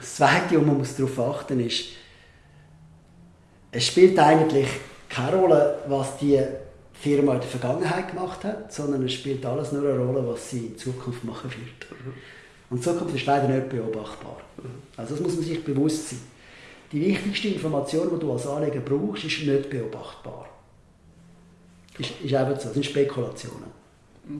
Das Zweite, wo man darauf achten muss, ist, es spielt eigentlich keine Rolle, was die Firma in der Vergangenheit gemacht hat, sondern es spielt alles nur eine Rolle, was sie in Zukunft machen wird. Und Zukunft ist leider nicht beobachtbar. Also das muss man sich bewusst sein. Die wichtigste Information, die du als Anleger brauchst, ist nicht beobachtbar. Ist, ist einfach so, das sind Spekulationen.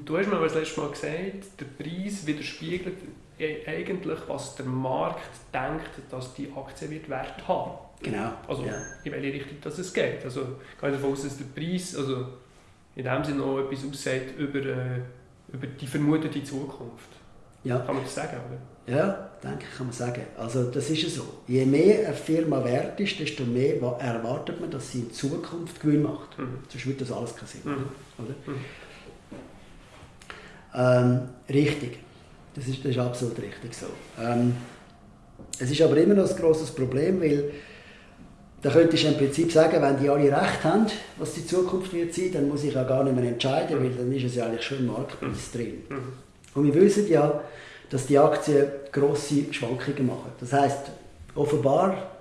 Du hast mir das letzte Mal gesagt, der Preis widerspiegelt eigentlich, was der Markt denkt, dass die Aktie wird Wert haben. Genau. Also ja. in welche Richtung das es geht. Also ich gehe davon aus, dass der Preis also in dem Sinne noch etwas aussagt über, äh, über die vermutete Zukunft. Ja. Kann man das sagen, oder? Ja, denke ich, kann man sagen. Also das ist ja so. Je mehr eine Firma wert ist, desto mehr erwartet man, dass sie in Zukunft Gewinn macht. Mhm. Sonst würde das alles keinen Sinn. Mhm. Oder? Mhm. Ähm, richtig. Das ist, das ist absolut richtig so. Ähm, es ist aber immer noch ein grosses Problem, weil da könnte ich im Prinzip sagen, wenn die alle recht haben, was die Zukunft wird sein, dann muss ich auch gar nicht mehr entscheiden, weil dann ist es ja eigentlich schon im Marktpreis drin. Mhm. Und wir wissen ja, dass die Aktien grosse Schwankungen machen. Das heißt, offenbar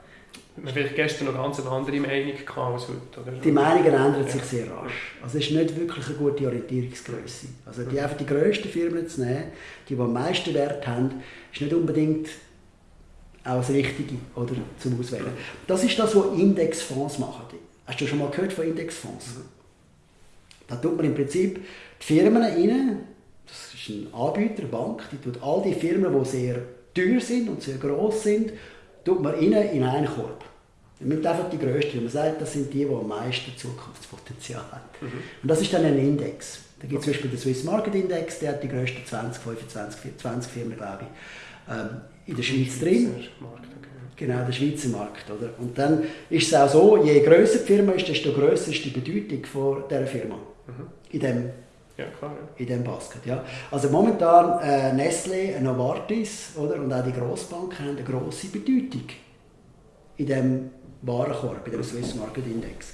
man vielleicht gestern noch ganz eine andere Meinung als heute. Oder? Die Meinungen ändern sich sehr rasch. Also es ist nicht wirklich eine gute Orientierungsgröße. Also die, einfach die grössten Firmen zu nehmen, die, die am meisten Wert haben, ist nicht unbedingt auch das Richtige oder, zum Auswählen. Das ist das, was Indexfonds machen. Hast du schon mal gehört von Indexfonds? Da tut man im Prinzip die Firmen rein, das ist ein Anbieter, eine Bank, die tut all die Firmen, die sehr teuer sind und sehr groß sind, tut man rein in einen Korb. Man nimmt einfach die grössten. Man sagt, das sind die, die am meisten Zukunftspotenzial haben. Mhm. Und das ist dann ein Index. Da gibt es zum Beispiel den Swiss Market Index, der hat die grössten 20, 25, 20 Firmen, glaube ich, ähm, in der Schweiz drin. Genau, der Schweizer Markt. Oder? Und dann ist es auch so, je grösser die Firma ist, desto grösser ist die Bedeutung von dieser Firma. Mhm. In dem ja, klar, ja. in diesem Basket. Ja. Also momentan äh, Nestlé, Novartis oder, und auch die Grossbanken haben eine grosse Bedeutung in diesem Warenkorb, in dem Swiss Market Index.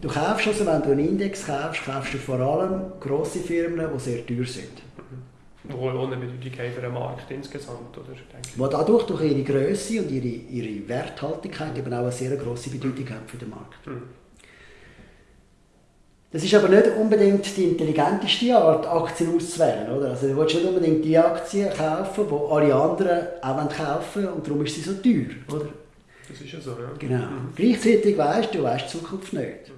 Du kaufst also, wenn du einen Index kaufst, kaufst du vor allem grosse Firmen, die sehr teuer sind. Die auch eine Bedeutung haben für den Markt insgesamt, oder? Die dadurch, durch ihre Größe und ihre, ihre Werthaltigkeit eben auch eine sehr grosse Bedeutung haben für den Markt. Mhm. Das ist aber nicht unbedingt die intelligenteste Art, Aktien auszuwählen. Oder? Also du willst nicht unbedingt die Aktien kaufen, die alle anderen auch kaufen und darum ist sie so teuer. Oder? Das ist ja so, ja. Genau. Mhm. Gleichzeitig weißt du, du weißt die Zukunft nicht.